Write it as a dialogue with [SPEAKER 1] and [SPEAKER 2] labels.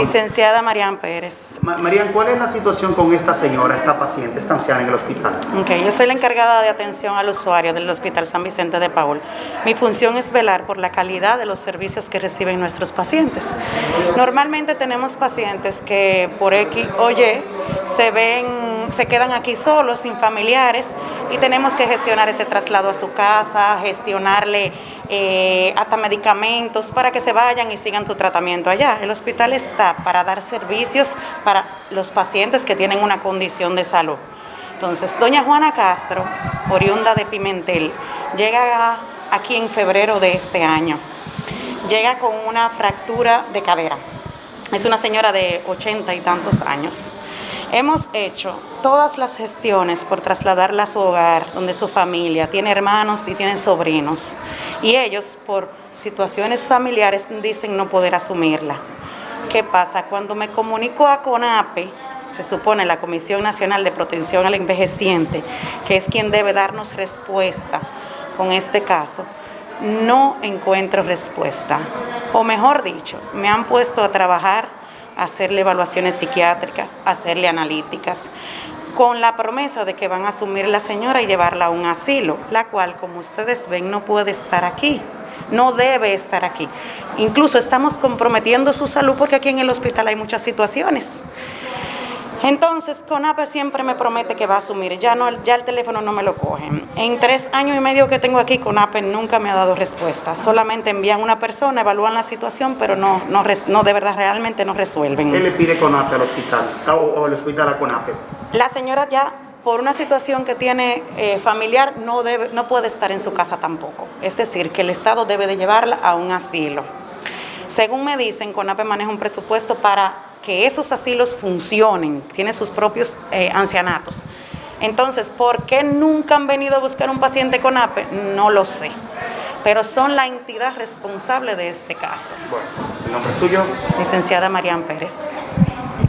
[SPEAKER 1] Licenciada Marian Pérez.
[SPEAKER 2] Ma Marian, ¿cuál es la situación con esta señora, esta paciente, esta anciana en el hospital?
[SPEAKER 1] Ok, yo soy la encargada de atención al usuario del Hospital San Vicente de Paul. Mi función es velar por la calidad de los servicios que reciben nuestros pacientes. Normalmente tenemos pacientes que por X o Y se ven, se quedan aquí solos, sin familiares, y tenemos que gestionar ese traslado a su casa, gestionarle eh, hasta medicamentos para que se vayan y sigan su tratamiento allá. El hospital está para dar servicios para los pacientes que tienen una condición de salud. Entonces, doña Juana Castro, oriunda de Pimentel, llega aquí en febrero de este año. Llega con una fractura de cadera. Es una señora de ochenta y tantos años. Hemos hecho todas las gestiones por trasladarla a su hogar, donde su familia tiene hermanos y tiene sobrinos. Y ellos, por situaciones familiares, dicen no poder asumirla. ¿Qué pasa? Cuando me comunico a CONAPE, se supone la Comisión Nacional de Protección al Envejeciente, que es quien debe darnos respuesta con este caso, no encuentro respuesta. O mejor dicho, me han puesto a trabajar hacerle evaluaciones psiquiátricas, hacerle analíticas, con la promesa de que van a asumir la señora y llevarla a un asilo, la cual, como ustedes ven, no puede estar aquí, no debe estar aquí. Incluso estamos comprometiendo su salud porque aquí en el hospital hay muchas situaciones. Entonces, CONAPE siempre me promete que va a asumir, ya, no, ya el teléfono no me lo cogen. En tres años y medio que tengo aquí, CONAPE nunca me ha dado respuesta. Solamente envían una persona, evalúan la situación, pero no, no, no de verdad realmente no resuelven.
[SPEAKER 2] ¿Qué le pide CONAPE al hospital o, o el hospital a CONAPE?
[SPEAKER 1] La señora ya por una situación que tiene eh, familiar no, debe, no puede estar en su casa tampoco. Es decir, que el Estado debe de llevarla a un asilo. Según me dicen, CONAPE maneja un presupuesto para que esos asilos funcionen, tiene sus propios eh, ancianatos. Entonces, ¿por qué nunca han venido a buscar un paciente con APE? No lo sé, pero son la entidad responsable de este caso.
[SPEAKER 2] Bueno, ¿el nombre suyo?
[SPEAKER 1] Licenciada Marian Pérez.